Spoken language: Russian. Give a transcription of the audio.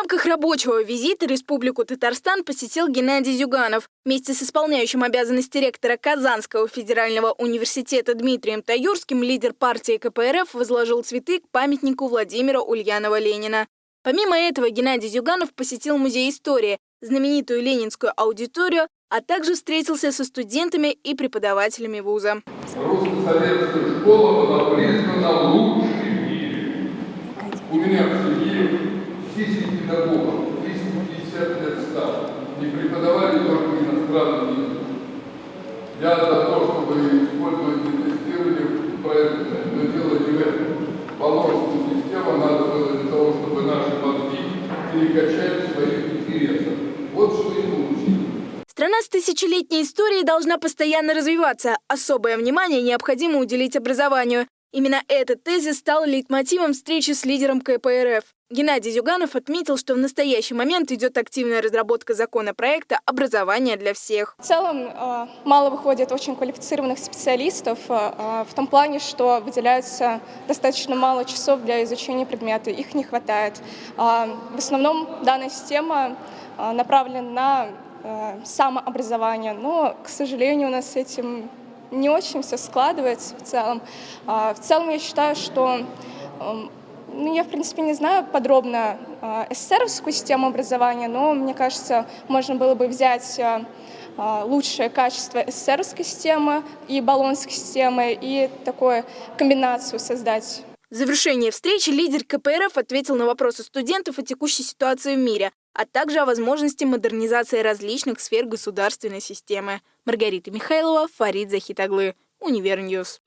рамках рабочего визита Республику Татарстан посетил Геннадий Зюганов. Вместе с исполняющим обязанности ректора Казанского федерального университета Дмитрием Таюрским лидер партии КПРФ возложил цветы к памятнику Владимира Ульянова-Ленина. Помимо этого, Геннадий Зюганов посетил Музей истории, знаменитую ленинскую аудиторию, а также встретился со студентами и преподавателями вуза. Русско-советская школа была признана лучшей в мире. У меня в семье 10 педагогов, 350 лет стал, и преподавали только иностранный язык. Я за то, чтобы использовать тестирование проекта, но дело не в этом. Положенную систему надо было для того, чтобы наши мозги перекачать в своих интересах. Вот что и получилось. Страна с тысячелетней историей должна постоянно развиваться. Особое внимание необходимо уделить образованию. Именно этот тезис стал лейтмотивом встречи с лидером КПРФ. Геннадий Зюганов отметил, что в настоящий момент идет активная разработка законопроекта «Образование для всех». В целом э, мало выходит очень квалифицированных специалистов э, э, в том плане, что выделяется достаточно мало часов для изучения предмета, их не хватает. В основном данная система направлена на самообразование, но, к сожалению, у нас с этим не очень все складывается в целом. В целом я считаю, что эм, ну, я, в принципе, не знаю подробно э, СССРовскую систему образования, но, мне кажется, можно было бы взять э, лучшее качество СССРовской системы и баллонской системы и такую комбинацию создать. В завершении встречи лидер КПРФ ответил на вопросы студентов о текущей ситуации в мире, а также о возможности модернизации различных сфер государственной системы. Маргарита Михайлова, Фарид Захитаглы, Универньюз.